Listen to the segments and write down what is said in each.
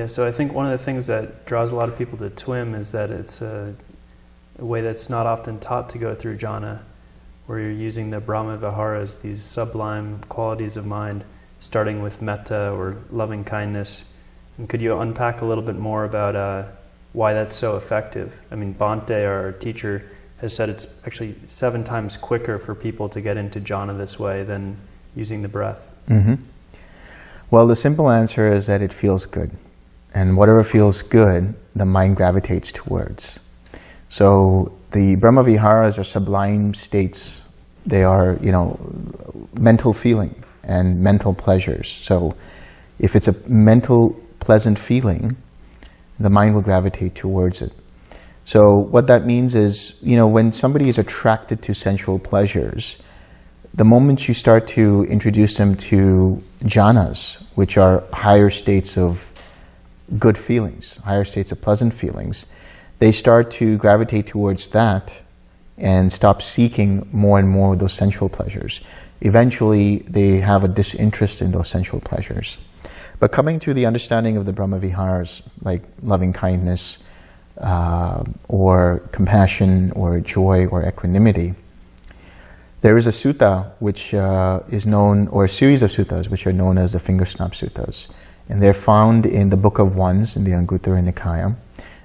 Yeah, so I think one of the things that draws a lot of people to TWIM is that it's a, a way that's not often taught to go through jhana, where you're using the Brahma Viharas, these sublime qualities of mind, starting with metta or loving kindness. And could you unpack a little bit more about uh, why that's so effective? I mean, Bhante, our teacher, has said it's actually seven times quicker for people to get into jhana this way than using the breath. Mm-hmm. Well, the simple answer is that it feels good. And whatever feels good, the mind gravitates towards. So the Brahma Viharas are sublime states. They are, you know, mental feeling and mental pleasures. So if it's a mental pleasant feeling, the mind will gravitate towards it. So what that means is, you know, when somebody is attracted to sensual pleasures, the moment you start to introduce them to jhanas, which are higher states of good feelings, higher states of pleasant feelings, they start to gravitate towards that and stop seeking more and more of those sensual pleasures. Eventually, they have a disinterest in those sensual pleasures. But coming to the understanding of the Brahma Viharas, like loving kindness, uh, or compassion, or joy, or equanimity, there is a sutta which uh, is known, or a series of suttas which are known as the finger snap suttas. And they're found in the Book of Ones in the Anguttara Nikaya.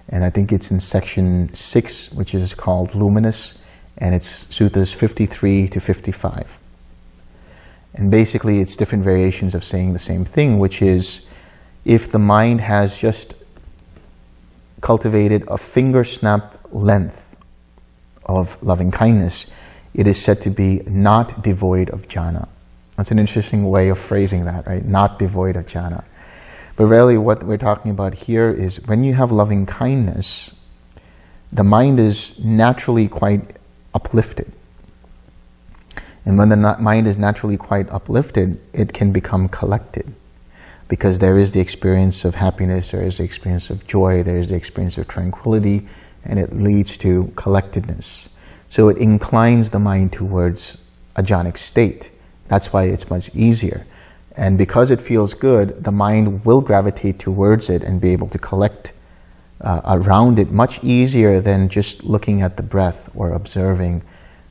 And I think it's in section 6, which is called Luminous, and it's suttas 53 to 55. And basically, it's different variations of saying the same thing, which is if the mind has just cultivated a finger snap length of loving kindness, it is said to be not devoid of jhana. That's an interesting way of phrasing that, right? Not devoid of jhana. But really what we're talking about here is when you have loving kindness, the mind is naturally quite uplifted. And when the mind is naturally quite uplifted, it can become collected. Because there is the experience of happiness, there is the experience of joy, there is the experience of tranquility, and it leads to collectedness. So it inclines the mind towards a jhanic state. That's why it's much easier. And because it feels good, the mind will gravitate towards it and be able to collect uh, around it much easier than just looking at the breath or observing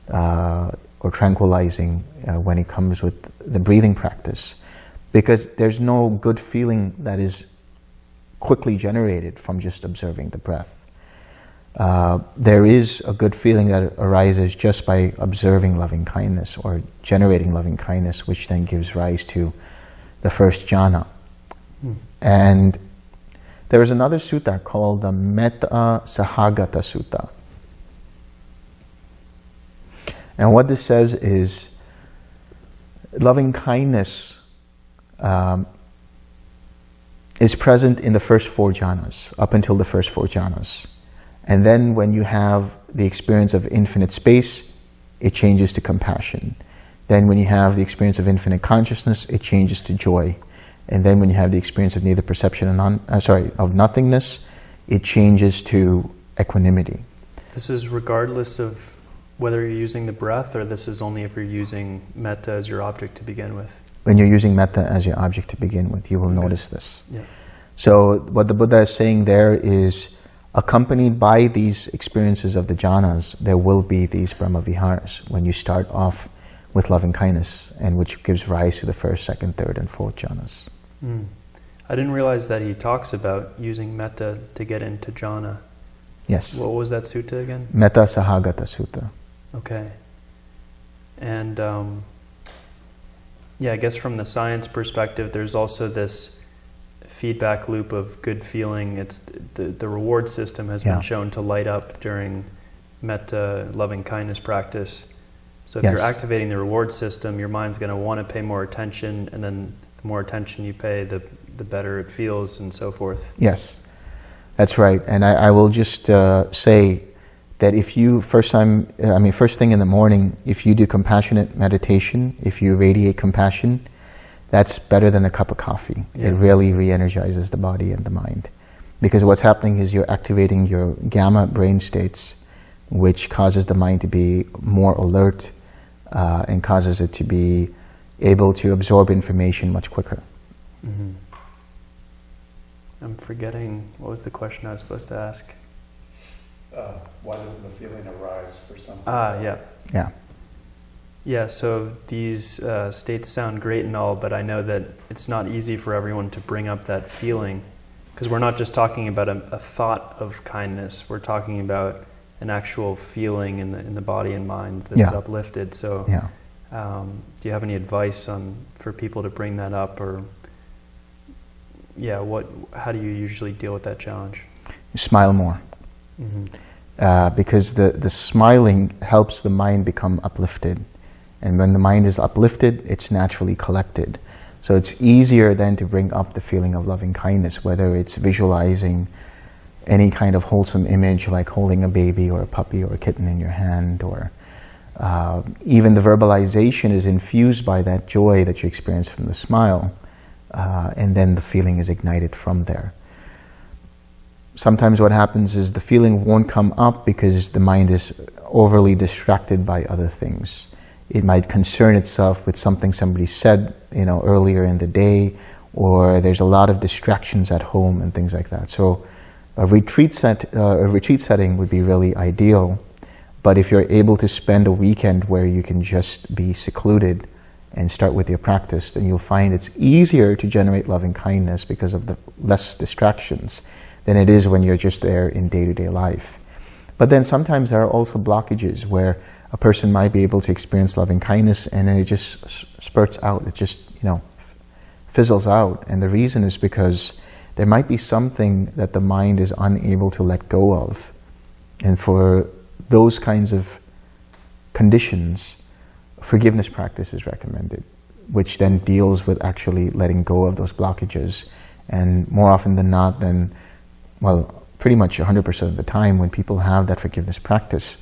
uh, or tranquilizing uh, when it comes with the breathing practice. Because there's no good feeling that is quickly generated from just observing the breath. Uh, there is a good feeling that arises just by observing loving kindness or generating loving kindness, which then gives rise to the first jhana. Hmm. And there is another sutta called the Metta Sahagata Sutta. And what this says is loving kindness um, is present in the first four jhanas, up until the first four jhanas. And then when you have the experience of infinite space, it changes to compassion. Then when you have the experience of infinite consciousness, it changes to joy. And then when you have the experience of neither perception and non, uh, sorry, of nothingness, it changes to equanimity. This is regardless of whether you're using the breath or this is only if you're using metta as your object to begin with? When you're using metta as your object to begin with, you will okay. notice this. Yeah. So what the Buddha is saying there is accompanied by these experiences of the jhanas, there will be these Brahma Viharas when you start off with loving kindness, and which gives rise to the first, second, third, and fourth jhanas. Mm. I didn't realize that he talks about using metta to get into jhana. Yes. What was that sutta again? Metta Sahagata Sutta. Okay. And um, yeah, I guess from the science perspective, there's also this feedback loop of good feeling. It's the, the reward system has yeah. been shown to light up during metta loving kindness practice. So if yes. you're activating the reward system, your mind's going to want to pay more attention, and then the more attention you pay, the the better it feels, and so forth. Yes, that's right. And I, I will just uh, say that if you first time, I mean, first thing in the morning, if you do compassionate meditation, if you radiate compassion, that's better than a cup of coffee. Yeah. It really re-energizes the body and the mind, because what's happening is you're activating your gamma brain states, which causes the mind to be more alert uh, and causes it to be able to absorb information much quicker. Mm-hmm. I'm forgetting what was the question I was supposed to ask. Uh, why doesn't the feeling arise for some? Ah, yeah. Yeah. Yeah, so these uh, states sound great and all, but I know that it's not easy for everyone to bring up that feeling because we're not just talking about a, a, thought of kindness, we're talking about an actual feeling in the, in the body and mind that's Yeah. uplifted. So, Yeah. um, do you have any advice on for people to bring that up, or yeah, what? How do you usually deal with that challenge? Smile more. Mm-hmm. uh, because the, the smiling helps the mind become uplifted. And when the mind is uplifted, it's naturally collected. So it's easier then to bring up the feeling of loving kindness, whether it's visualizing any kind of wholesome image like holding a baby or a puppy or a kitten in your hand, or uh, even the verbalization is infused by that joy that you experience from the smile, uh, and then the feeling is ignited from there sometimes what happens is the feeling won't come up because the mind is overly distracted by other things. It might concern itself with something somebody said, you know, earlier in the day, or there's a lot of distractions at home and things like that. So, a retreat set, uh, a retreat setting would be really ideal. But if you're able to spend a weekend where you can just be secluded and start with your practice, then you'll find it's easier to generate loving kindness because of the less distractions than it is when you're just there in day-to-day life. But then sometimes there are also blockages where a person might be able to experience loving kindness and then it just spurts out, it just, you know, fizzles out. And the reason is because there might be something that the mind is unable to let go of. And for those kinds of conditions, forgiveness practice is recommended, which then deals with actually letting go of those blockages. And more often than not, then well, pretty much 100% of the time when people have that forgiveness practice,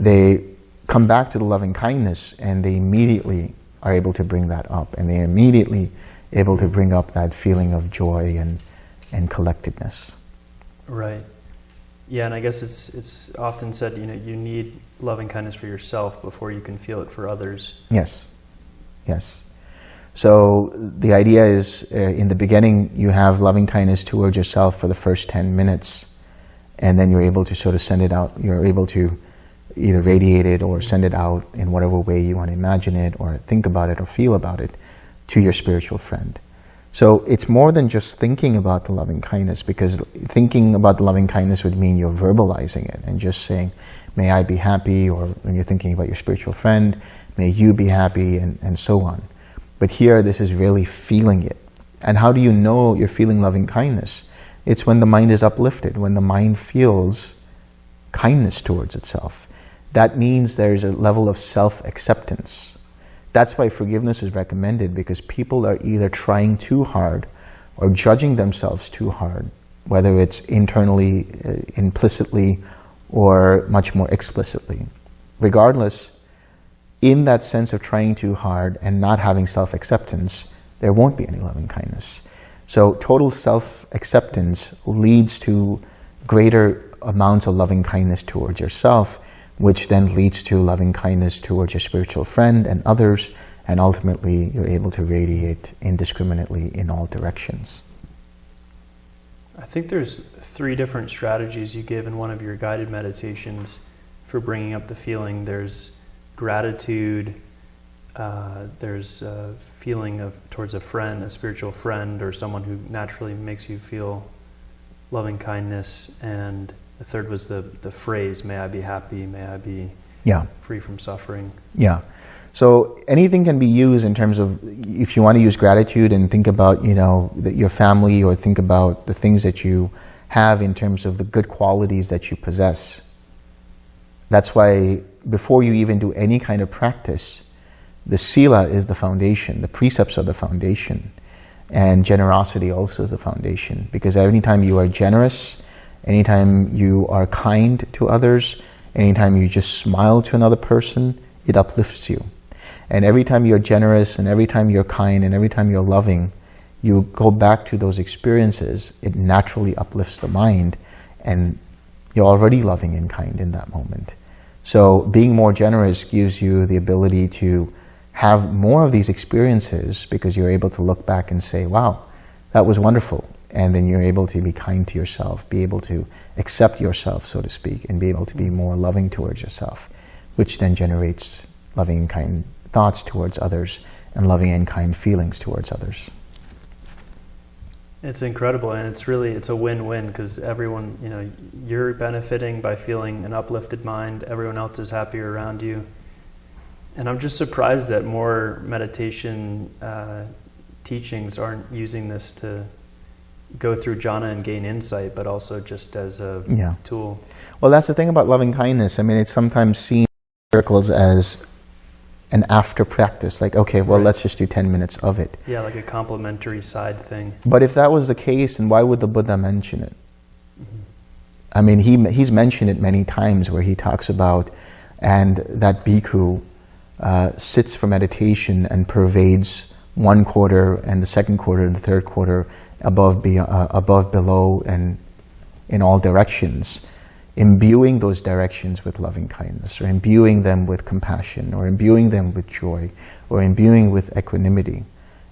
they come back to the loving kindness and they immediately are able to bring that up and they're immediately able to bring up that feeling of joy and, and collectedness. Right. Yeah, and I guess it's it's often said, you know, you need loving kindness for yourself before you can feel it for others. Yes. Yes. So the idea is uh, in the beginning you have loving kindness towards yourself for the first 10 minutes and then you're able to sort of send it out. You're able to either radiate it or send it out in whatever way you want to imagine it or think about it or feel about it to your spiritual friend. So it's more than just thinking about the loving kindness because thinking about the loving kindness would mean you're verbalizing it and just saying, may I be happy, or when you're thinking about your spiritual friend, may you be happy, and, and so on. But here, this is really feeling it. And how do you know you're feeling loving kindness? It's when the mind is uplifted, when the mind feels kindness towards itself. That means there's a level of self-acceptance. That's why forgiveness is recommended because people are either trying too hard or judging themselves too hard, whether it's internally, uh, implicitly, or much more explicitly. Regardless, in that sense of trying too hard and not having self-acceptance, there won't be any loving kindness. So total self-acceptance leads to greater amounts of loving kindness towards yourself, which then leads to loving kindness towards your spiritual friend and others, and ultimately you're able to radiate indiscriminately in all directions. I think there's three different strategies you give in one of your guided meditations for bringing up the feeling. There's gratitude, uh, there's a feeling of towards a friend, a spiritual friend, or someone who naturally makes you feel loving kindness, and the third was the, the phrase, may I be happy, may I be yeah. free from suffering. Yeah. So anything can be used in terms of if you want to use gratitude and think about you know your family or think about the things that you have in terms of the good qualities that you possess. That's why before you even do any kind of practice, the sila is the foundation, the precepts are the foundation, and generosity also is the foundation. Because anytime you are generous, anytime you are kind to others, anytime you just smile to another person, it uplifts you. And every time you're generous and every time you're kind and every time you're loving, you go back to those experiences, it naturally uplifts the mind and you're already loving and kind in that moment. So being more generous gives you the ability to have more of these experiences because you're able to look back and say, wow, that was wonderful. And then you're able to be kind to yourself, be able to accept yourself, so to speak, and be able to be more loving towards yourself, which then generates loving and kind thoughts towards others and loving and kind feelings towards others. It's incredible, and it's really it's a win-win because everyone, you know, you're benefiting by feeling an uplifted mind. Everyone else is happier around you, and I'm just surprised that more meditation uh, teachings aren't using this to go through jhana and gain insight, but also just as a Yeah. tool. Well, that's the thing about loving kindness. I mean, it's sometimes seen in circles as an after practice, like, okay, well, Right. let's just do 10 minutes of it. Yeah, like a complementary side thing. But if that was the case, then why would the Buddha mention it? I mean, he, he's mentioned it many times where he talks about, and that bhikkhu uh, sits for meditation and pervades one quarter and the second quarter and the third quarter above, be, uh, above, below, and in all directions, imbuing those directions with loving kindness, or imbuing them with compassion, or imbuing them with joy, or imbuing with equanimity.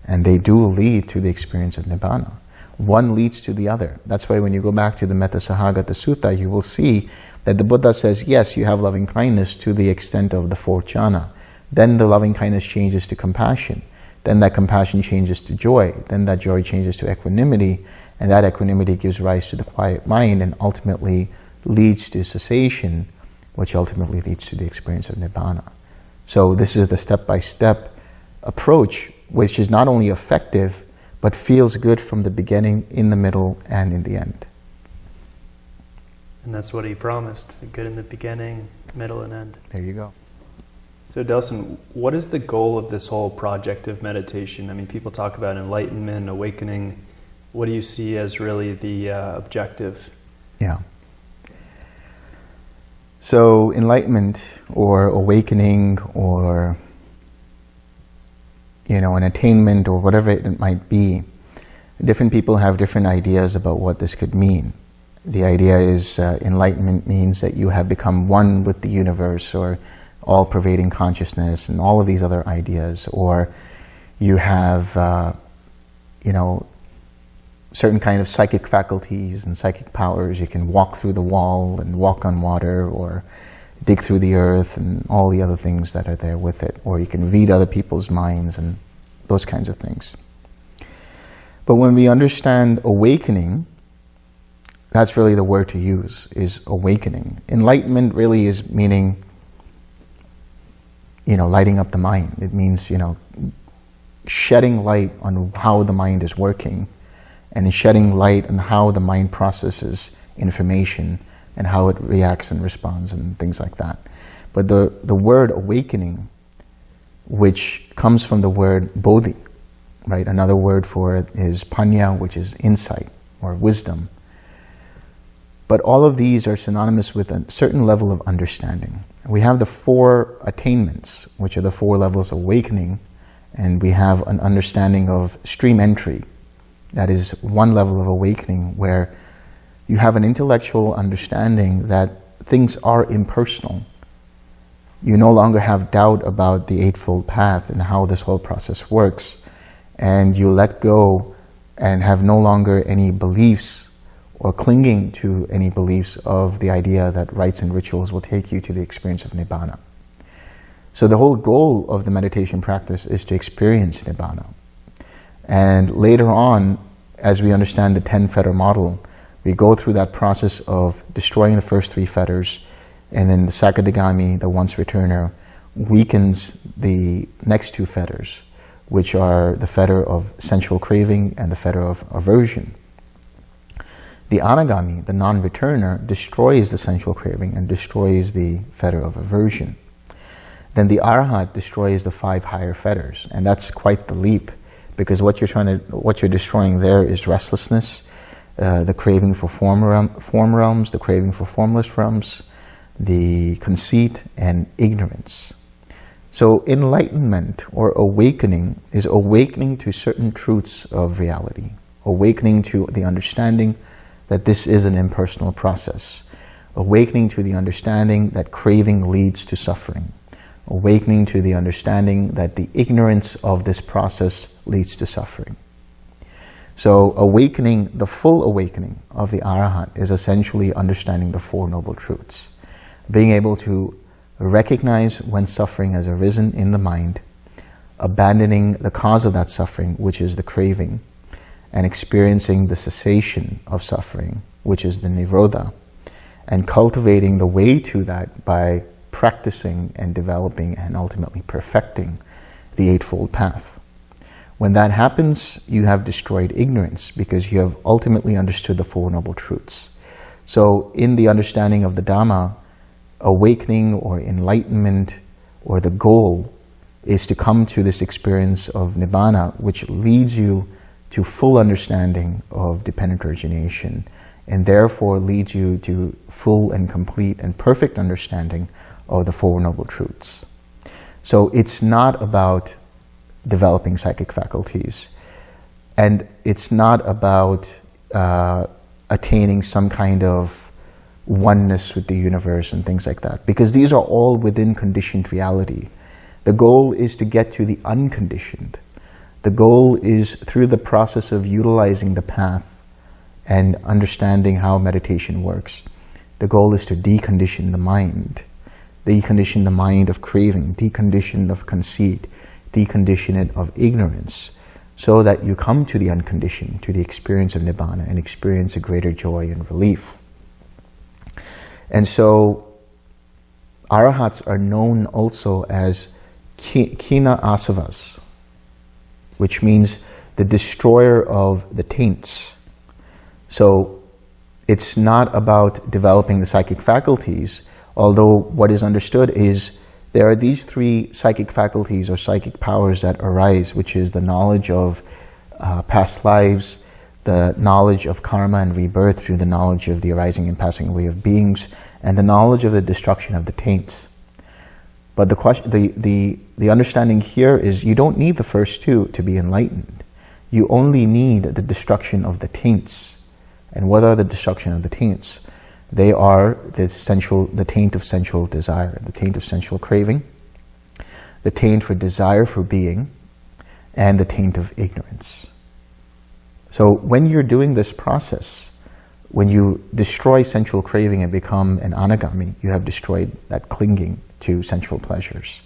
And they do lead to the experience of Nibbana. One leads to the other. That's why when you go back to the Metta Sahagata Sutta, you will see that the Buddha says, yes, you have loving kindness to the extent of the fourth jhana. Then the loving kindness changes to compassion. Then that compassion changes to joy. Then that joy changes to equanimity. And that equanimity gives rise to the quiet mind and ultimately leads to cessation, which ultimately leads to the experience of Nibbana. So this is the step-by-step approach, which is not only effective, but feels good from the beginning, in the middle, and in the end. And that's what he promised. Good in the beginning, middle, and end. There you go. So, Delson, what is the goal of this whole project of meditation? I mean, people talk about enlightenment, awakening. What do you see as really the uh, objective? Yeah. So enlightenment or awakening or you know an attainment or whatever it might be, different people have different ideas about what this could mean. The idea is uh, enlightenment means that you have become one with the universe or all-pervading consciousness and all of these other ideas, or you have uh, you know certain kind of psychic faculties and psychic powers. You can walk through the wall and walk on water or dig through the earth and all the other things that are there with it. Or you can read other people's minds and those kinds of things. But when we understand awakening, that's really the word to use, is awakening. Enlightenment really is meaning, you know, lighting up the mind. It means, you know, shedding light on how the mind is working and shedding light on how the mind processes information and how it reacts and responds and things like that. But the, the word awakening, which comes from the word bodhi, right? Another word for it is panya, which is insight or wisdom. But all of these are synonymous with a certain level of understanding. We have the four attainments, which are the four levels of awakening, and we have an understanding of stream entry, that is one level of awakening where you have an intellectual understanding that things are impersonal. You no longer have doubt about the Eightfold Path and how this whole process works. And you let go and have no longer any beliefs or clinging to any beliefs of the idea that rites and rituals will take you to the experience of Nibbana. So the whole goal of the meditation practice is to experience Nibbana. And later on, as we understand the 10 fetter model, we go through that process of destroying the first three fetters, and then the Sakadagami, the once returner, weakens the next two fetters, which are the fetter of sensual craving and the fetter of aversion. The Anagami, the non-returner, destroys the sensual craving and destroys the fetter of aversion. Then the Arhat destroys the five higher fetters, and that's quite the leap because what you're trying to, what you're destroying there is restlessness, uh, the craving for form, realm, form realms, the craving for formless realms, the conceit and ignorance. So enlightenment or awakening is awakening to certain truths of reality, awakening to the understanding that this is an impersonal process, awakening to the understanding that craving leads to suffering, awakening to the understanding that the ignorance of this process leads to suffering. So awakening, the full awakening of the Arahant is essentially understanding the Four Noble Truths. Being able to recognize when suffering has arisen in the mind, abandoning the cause of that suffering, which is the craving, and experiencing the cessation of suffering, which is the Nirodha, and cultivating the way to that by practicing and developing and ultimately perfecting the Eightfold Path. When that happens, you have destroyed ignorance because you have ultimately understood the Four Noble Truths. So in the understanding of the Dhamma, awakening or enlightenment or the goal is to come to this experience of Nibbana, which leads you to full understanding of dependent origination and therefore leads you to full and complete and perfect understanding of the Four Noble Truths. So it's not about developing psychic faculties. And it's not about uh, attaining some kind of oneness with the universe and things like that, because these are all within conditioned reality. The goal is to get to the unconditioned. The goal is through the process of utilizing the path and understanding how meditation works. The goal is to decondition the mind, decondition the mind of craving, decondition of conceit, decondition it of ignorance, so that you come to the unconditioned, to the experience of Nibbana and experience a greater joy and relief. And so arahats are known also as khina asavas, which means the destroyer of the taints. So it's not about developing the psychic faculties, although what is understood is there are these three psychic faculties or psychic powers that arise, which is the knowledge of uh, past lives, the knowledge of karma and rebirth through the knowledge of the arising and passing away of beings, and the knowledge of the destruction of the taints. But the, question, the, the, the understanding here is you don't need the first two to be enlightened. You only need the destruction of the taints. And what are the destruction of the taints? They are the sensual, the taint of sensual desire, the taint of sensual craving, the taint for desire for being, and the taint of ignorance. So when you're doing this process, when you destroy sensual craving and become an anagami, you have destroyed that clinging to sensual pleasures.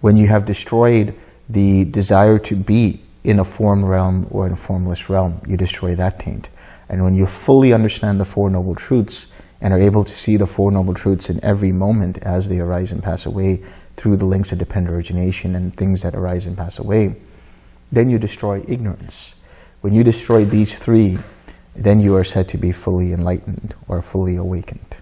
When you have destroyed the desire to be in a form realm or in a formless realm, you destroy that taint. And when you fully understand the Four Noble Truths and are able to see the Four Noble Truths in every moment as they arise and pass away through the links of dependent origination and things that arise and pass away, then you destroy ignorance. When you destroy these three, then you are said to be fully enlightened or fully awakened.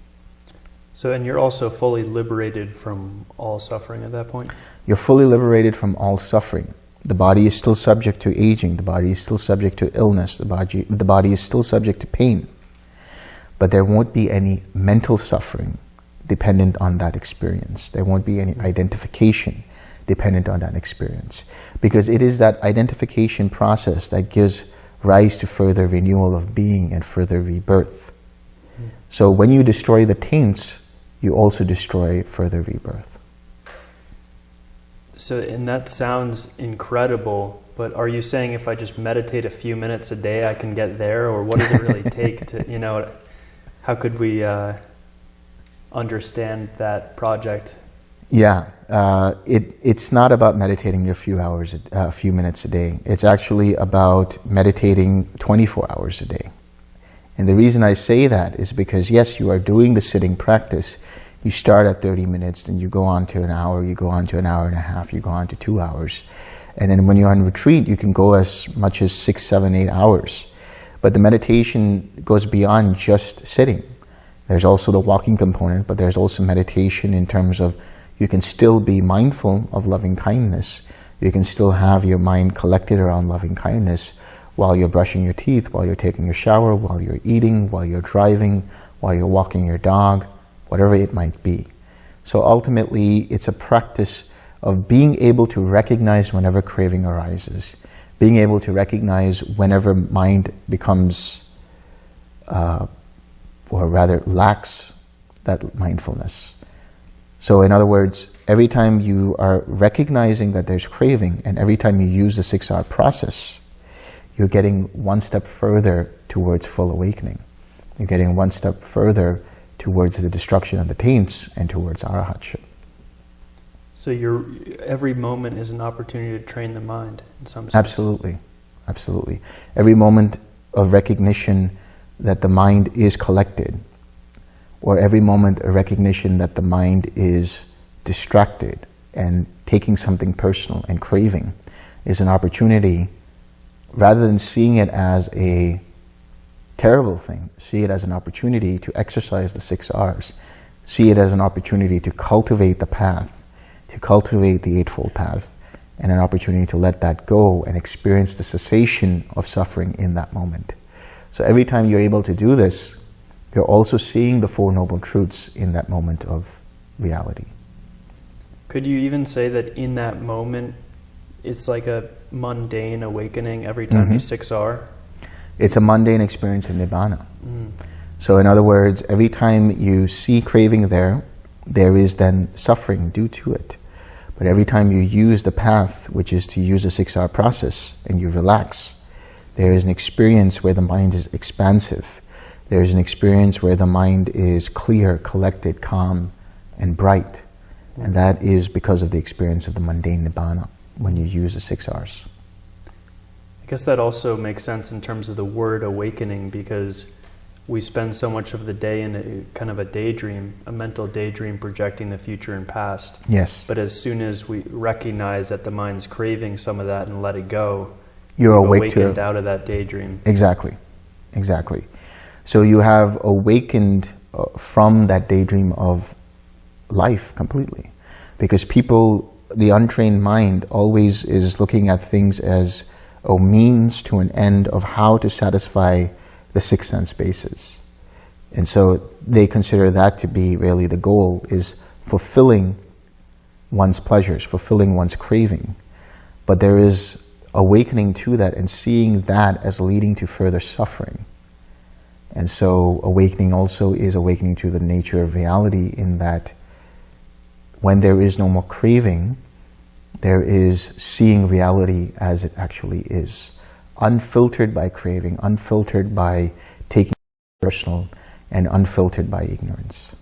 So, and you're also fully liberated from all suffering at that point? You're fully liberated from all suffering. The body is still subject to aging. The body is still subject to illness. The body, the body is still subject to pain. But there won't be any mental suffering dependent on that experience. There won't be any identification dependent on that experience. Because it is that identification process that gives rise to further renewal of being and further rebirth. Hmm. So when you destroy the taints, you also destroy further rebirth. So, and that sounds incredible, but are you saying if I just meditate a few minutes a day, I can get there? Or what does it really take to, you know, how could we uh, understand that project? Yeah, uh, it, it's not about meditating a few hours, a, a few minutes a day. It's actually about meditating 24 hours a day. And the reason I say that is because, yes, you are doing the sitting practice. You start at 30 minutes, then you go on to an hour, you go on to an hour and a half, you go on to two hours. And then when you're on retreat, you can go as much as six, seven, eight hours. But the meditation goes beyond just sitting. There's also the walking component, but there's also meditation in terms of you can still be mindful of loving kindness. You can still have your mind collected around loving kindness while you're brushing your teeth, while you're taking a shower, while you're eating, while you're driving, while you're walking your dog, whatever it might be. So ultimately, it's a practice of being able to recognize whenever craving arises, being able to recognize whenever mind becomes, uh, or rather lacks that mindfulness. So in other words, every time you are recognizing that there's craving and every time you use the six-R process, you're getting one step further towards full awakening. You're getting one step further towards the destruction of the taints and towards arahatship. So your every moment is an opportunity to train the mind in some sense. Absolutely, absolutely. Every moment of recognition that the mind is collected, or every moment a recognition that the mind is distracted and taking something personal and craving is an opportunity rather than seeing it as a terrible thing, see it as an opportunity to exercise the six R's, see it as an opportunity to cultivate the path, to cultivate the Eightfold Path, and an opportunity to let that go and experience the cessation of suffering in that moment. So every time you're able to do this, you're also seeing the Four Noble Truths in that moment of reality. Could you even say that in that moment, it's like a mundane awakening every time you Mhm. six R? It's a mundane experience of Nibbana. Mm. So in other words, every time you see craving there, there is then suffering due to it. But every time you use the path, which is to use a six-R process, and you relax, there is an experience where the mind is expansive. There is an experience where the mind is clear, collected, calm, and bright. And that is because of the experience of the mundane nibbana when you use the six R's. I guess that also makes sense in terms of the word awakening because we spend so much of the day in a kind of a daydream, a mental daydream projecting the future and past. Yes. But as soon as we recognize that the mind's craving some of that and let it go, You're awake awakened out of that daydream. Exactly, exactly. So you have awakened uh, from that daydream of life completely. Because people, the untrained mind always is looking at things as a means to an end of how to satisfy the six sense bases. And so they consider that to be really the goal is fulfilling one's pleasures, fulfilling one's craving. But there is awakening to that and seeing that as leading to further suffering. And so awakening also is awakening to the nature of reality in that when there is no more craving, there is seeing reality as it actually is, unfiltered by craving, unfiltered by taking personal, and unfiltered by ignorance.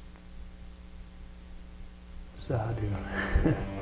Sadhu.